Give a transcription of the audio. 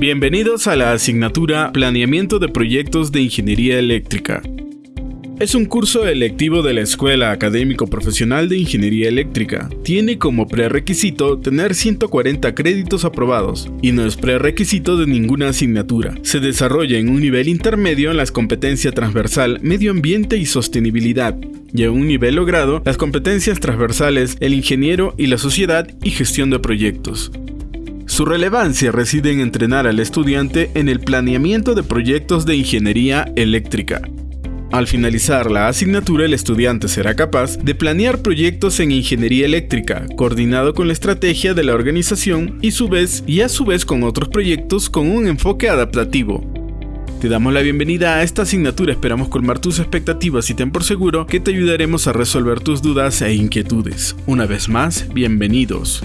Bienvenidos a la asignatura Planeamiento de Proyectos de Ingeniería Eléctrica. Es un curso electivo de la Escuela Académico Profesional de Ingeniería Eléctrica. Tiene como prerequisito tener 140 créditos aprobados y no es prerequisito de ninguna asignatura. Se desarrolla en un nivel intermedio en las competencias transversal, medio ambiente y sostenibilidad, y en un nivel logrado las competencias transversales, el ingeniero y la sociedad y gestión de proyectos. Su relevancia reside en entrenar al estudiante en el planeamiento de proyectos de ingeniería eléctrica. Al finalizar la asignatura, el estudiante será capaz de planear proyectos en ingeniería eléctrica, coordinado con la estrategia de la organización y, su vez, y a su vez con otros proyectos con un enfoque adaptativo. Te damos la bienvenida a esta asignatura, esperamos colmar tus expectativas y ten por seguro que te ayudaremos a resolver tus dudas e inquietudes. Una vez más, bienvenidos.